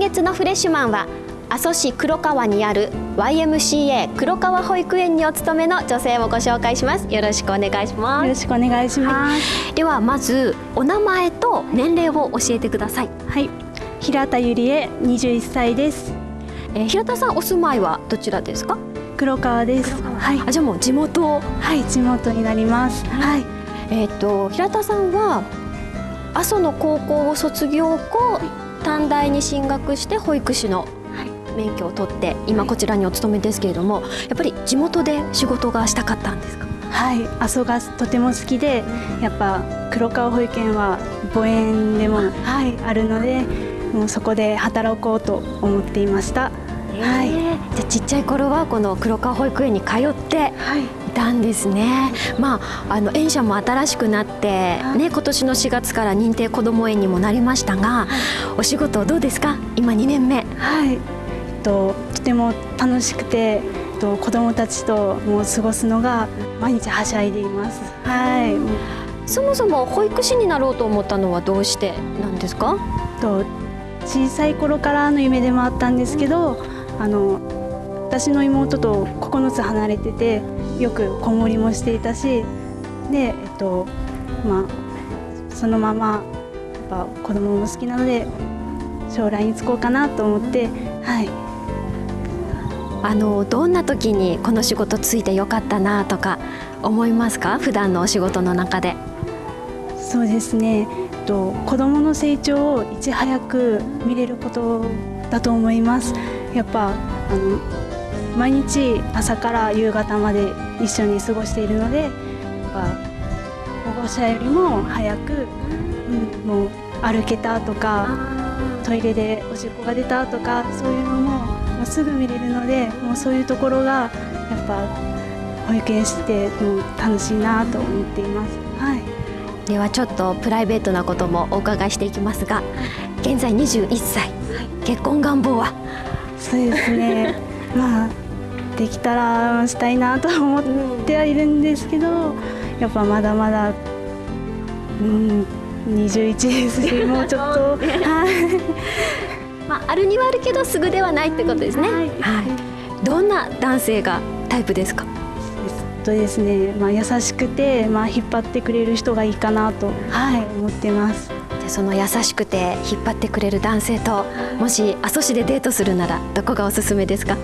月のフレッシュマンは阿蘇市黒川にある YMCA 黒川保育園にお勤めの女性をご紹介します。よろしくお願いします。よろしくお願いします、はい、ではまずお名前と年齢を教えてください。はい。平田ゆりえ21歳です、えー、平田さんお住まいはどちらですか？黒川です。はい、あじゃあもう地元。はい地元になります。はい、えっ、ー、と平田さんは阿蘇の高校を卒業後、短大に進学して保育士の免許を取って今こちらにお勤めですけれどもやっぱり地元で仕事がしたかったんですか？はい阿蘇がとても好きでやっぱ黒川保育園は母園でも、はい、あるのでもうそこで働こうと思っていました。はい、じゃちっちゃい頃はこの黒川保育園に通っていたんですね、はい、まあ、あの園舎も新しくなって、ね、今年の4月から認定こども園にもなりましたが、お仕事どうですか？今2年目。はい。ととても楽しくてと子どもたちともう過ごすのが毎日はしゃいでいます。はい、そもそも保育士になろうと思ったのはどうしてなんですか？と小さい頃からの夢でもあったんですけどあの私の妹と9つ離れててよく子守もしていたしで、えっとまあ、そのままやっぱ子供も好きなので将来に就こうかなと思って、はい、あのどんな時にこの仕事ついてよかったなとか思いますか？普段のお仕事の中で。そうですね。と子どもの成長をいち早く見れることだと思います。やっぱあの毎日朝から夕方まで一緒に過ごしているので保護者よりも早く、うん、もう歩けたとかトイレでおしっこが出たとかそういうのももうすぐ見れるのでもうそういうところがやっぱ保育園してもう楽しいなと思っています。はい、ではちょっとプライベートなこともお伺いしていきますが現在21歳、はい、結婚願望は？そうですね。まあできたらしたいなと思ってはいるんですけどやっぱまだまだうん21ですしもうちょっと はい。まあ、あるにはあるけどすぐではないってことですね。はい、はい、どんな男性がタイプですか？えっとですね、まあ、優しくて、まあ、引っ張ってくれる人がいいかなと、はい、思ってます。じゃその優しくて引っ張ってくれる男性ともし阿蘇市でデートするならどこがおすすめですか？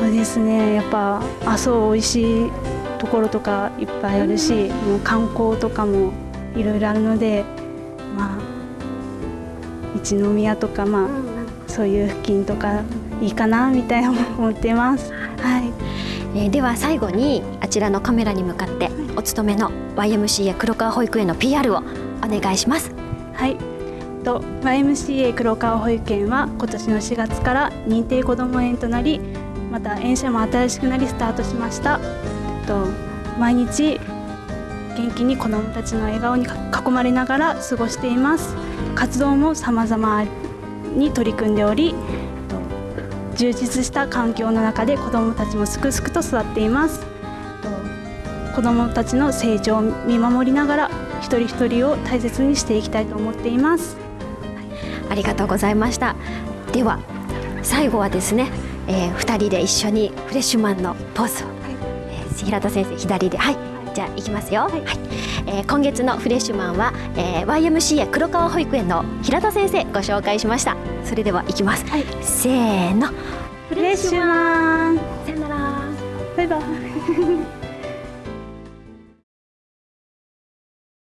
そうですねやっぱ阿蘇美味しいところとかいっぱいあるし、もう観光とかもいろいろあるのでまあ一宮とかまあそういう付近とかいいかなみたいな思ってます。はい。えー、では最後にあちらのカメラに向かってお勤めの YMCA 黒川保育園の PR をお願いします。はい。と YMCA 黒川保育園は今年の4月から認定こども園となりまた園舎も新しくなりスタートしました。えっと毎日元気に子どもたちの笑顔に囲まれながら過ごしています。活動も様々に取り組んでおりえっと充実した環境の中で子どもたちもすくすくと育っています。子どもたちの成長を見守りながら一人一人を大切にしていきたいと思っています。ありがとうございました。では最後はですね、えー、2人で一緒にフレッシュマンのポーズを、はい。えー、平田先生左ではい。じゃあいきますよ、はい、はい、えー、今月のフレッシュマンは、えー、YMCA 黒川保育園の平田先生ご紹介しました。それではいきます、はい、せーの。フレッシュマン。さよなら。バイバイ